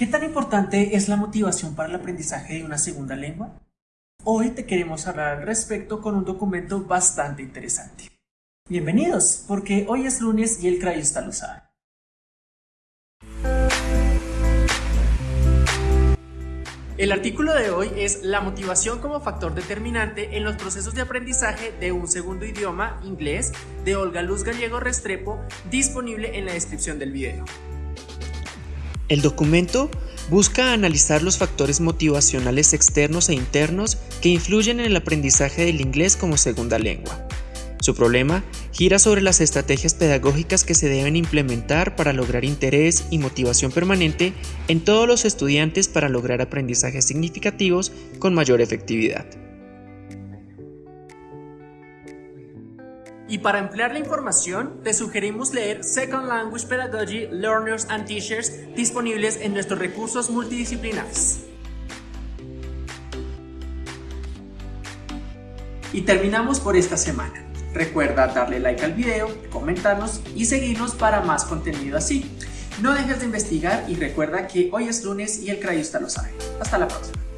¿Qué tan importante es la motivación para el aprendizaje de una segunda lengua? Hoy te queremos hablar al respecto con un documento bastante interesante. Bienvenidos, porque hoy es lunes y el Crayusta lo sabe. El artículo de hoy es la motivación como factor determinante en los procesos de aprendizaje de un segundo idioma, inglés, de Olga Luz Gallego Restrepo, disponible en la descripción del video. El documento busca analizar los factores motivacionales externos e internos que influyen en el aprendizaje del inglés como segunda lengua. Su problema gira sobre las estrategias pedagógicas que se deben implementar para lograr interés y motivación permanente en todos los estudiantes para lograr aprendizajes significativos con mayor efectividad. Y para emplear la información, te sugerimos leer Second Language Pedagogy Learners and Teachers disponibles en nuestros recursos multidisciplinares. Y terminamos por esta semana. Recuerda darle like al video, comentarnos y seguirnos para más contenido así. No dejes de investigar y recuerda que hoy es lunes y el crayusta lo sabe. Hasta la próxima.